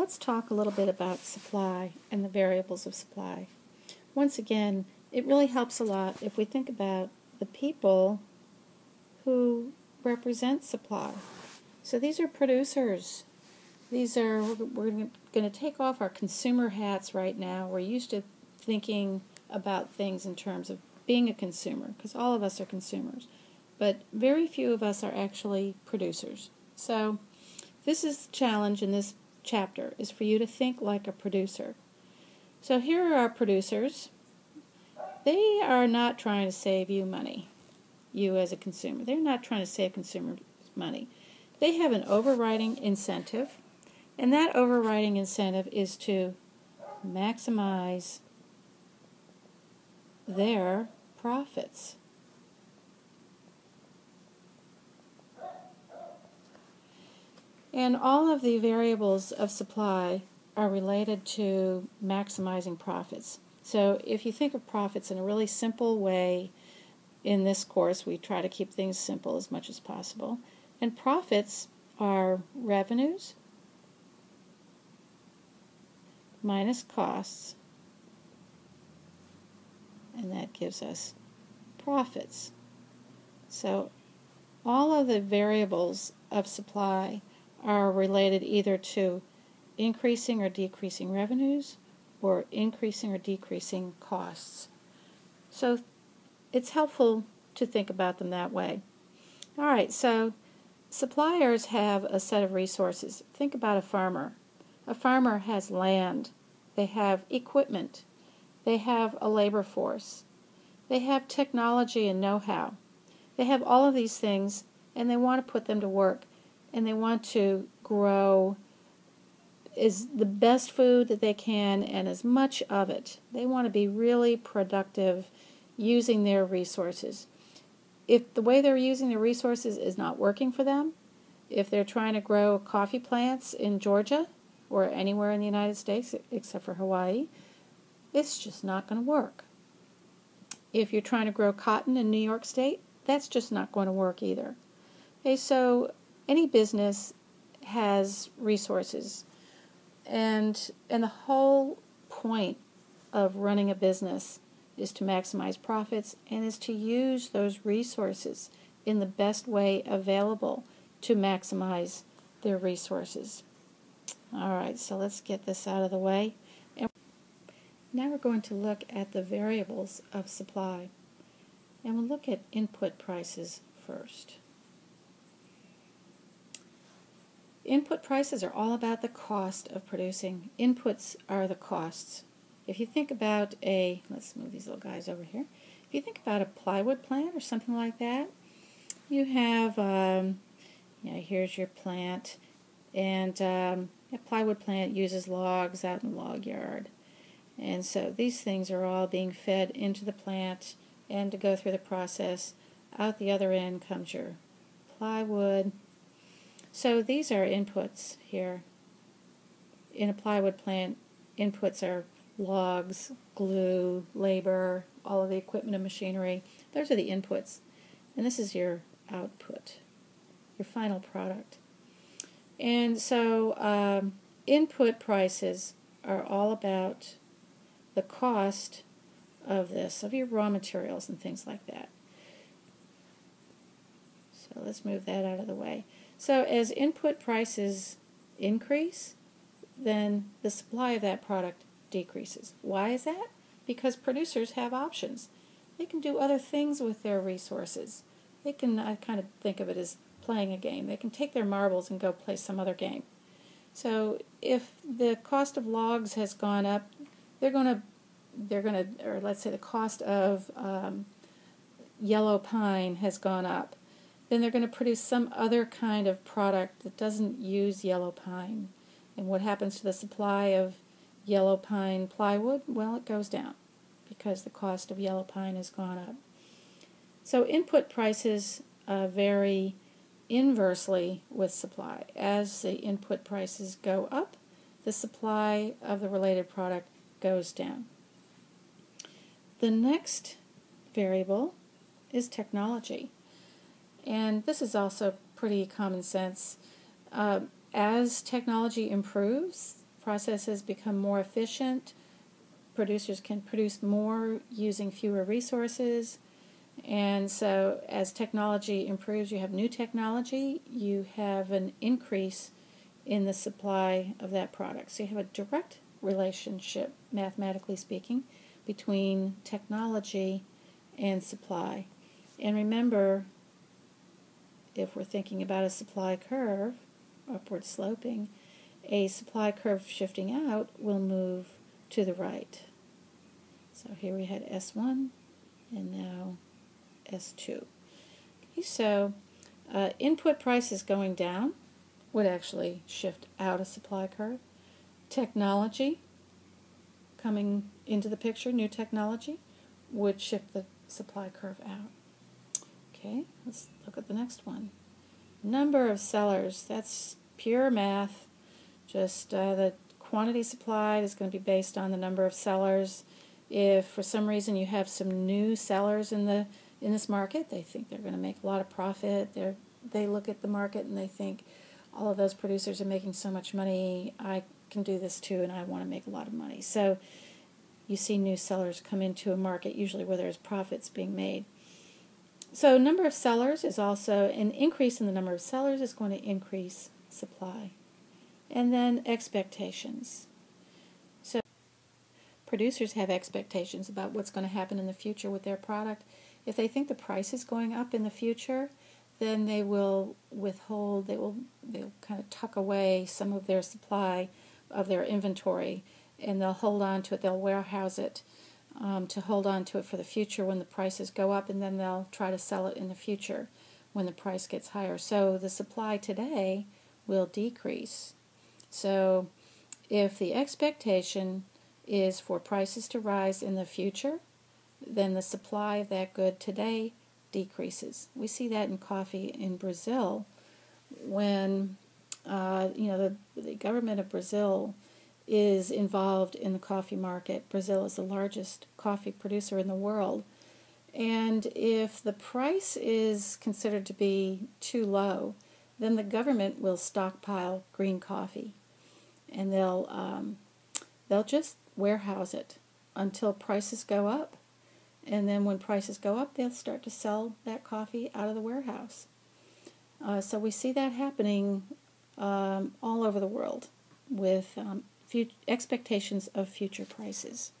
let's talk a little bit about supply and the variables of supply. Once again, it really helps a lot if we think about the people who represent supply. So these are producers. These are, we're going to take off our consumer hats right now. We're used to thinking about things in terms of being a consumer, because all of us are consumers. But very few of us are actually producers. So this is the challenge in this chapter, is for you to think like a producer. So here are our producers. They are not trying to save you money, you as a consumer. They're not trying to save consumers money. They have an overriding incentive, and that overriding incentive is to maximize their profits. And all of the variables of supply are related to maximizing profits. So if you think of profits in a really simple way, in this course we try to keep things simple as much as possible. And profits are revenues minus costs, and that gives us profits. So all of the variables of supply are related either to increasing or decreasing revenues or increasing or decreasing costs. So it's helpful to think about them that way. All right, so suppliers have a set of resources. Think about a farmer. A farmer has land, they have equipment, they have a labor force, they have technology and know how. They have all of these things and they want to put them to work and they want to grow is the best food that they can and as much of it. They want to be really productive using their resources. If the way they're using their resources is not working for them, if they're trying to grow coffee plants in Georgia or anywhere in the United States except for Hawaii, it's just not going to work. If you're trying to grow cotton in New York State, that's just not going to work either. Okay, so any business has resources. And and the whole point of running a business is to maximize profits and is to use those resources in the best way available to maximize their resources. All right, so let's get this out of the way. And now we're going to look at the variables of supply. And we'll look at input prices first. Input prices are all about the cost of producing. Inputs are the costs. If you think about a, let's move these little guys over here. If you think about a plywood plant or something like that, you have, um, you know, here's your plant, and um, a plywood plant uses logs out in the log yard. And so these things are all being fed into the plant and to go through the process. Out the other end comes your plywood, so these are inputs here. In a plywood plant, inputs are logs, glue, labor, all of the equipment and machinery. Those are the inputs. And this is your output, your final product. And so um, input prices are all about the cost of this, of your raw materials and things like that. So let's move that out of the way. So as input prices increase, then the supply of that product decreases. Why is that? Because producers have options. They can do other things with their resources. They can, I kind of think of it as playing a game. They can take their marbles and go play some other game. So if the cost of logs has gone up, they're going to, they're going to, or let's say the cost of um, yellow pine has gone up then they're going to produce some other kind of product that doesn't use yellow pine. And what happens to the supply of yellow pine plywood? Well, it goes down because the cost of yellow pine has gone up. So input prices uh, vary inversely with supply. As the input prices go up, the supply of the related product goes down. The next variable is technology. And this is also pretty common sense. Uh, as technology improves, processes become more efficient. Producers can produce more using fewer resources. And so, as technology improves, you have new technology, you have an increase in the supply of that product. So, you have a direct relationship, mathematically speaking, between technology and supply. And remember, if we're thinking about a supply curve, upward sloping, a supply curve shifting out will move to the right. So here we had S1 and now S2. Okay, so uh, input prices going down would actually shift out a supply curve. Technology coming into the picture, new technology, would shift the supply curve out. Okay, let's look at the next one. Number of sellers, that's pure math. Just uh, the quantity supplied is going to be based on the number of sellers. If for some reason you have some new sellers in the in this market, they think they're going to make a lot of profit. They they look at the market and they think all of those producers are making so much money. I can do this too, and I want to make a lot of money. So you see new sellers come into a market usually where there's profits being made. So number of sellers is also an increase in the number of sellers is going to increase supply. And then expectations. So producers have expectations about what's going to happen in the future with their product. If they think the price is going up in the future, then they will withhold, they will they'll kind of tuck away some of their supply of their inventory and they'll hold on to it, they'll warehouse it um, to hold on to it for the future when the prices go up, and then they'll try to sell it in the future when the price gets higher. So the supply today will decrease. So if the expectation is for prices to rise in the future, then the supply of that good today decreases. We see that in coffee in Brazil when uh, you know the, the government of Brazil is involved in the coffee market. Brazil is the largest coffee producer in the world. And if the price is considered to be too low, then the government will stockpile green coffee, and they'll um, they'll just warehouse it until prices go up, and then when prices go up, they'll start to sell that coffee out of the warehouse. Uh, so we see that happening um, all over the world with um, expectations of future prices.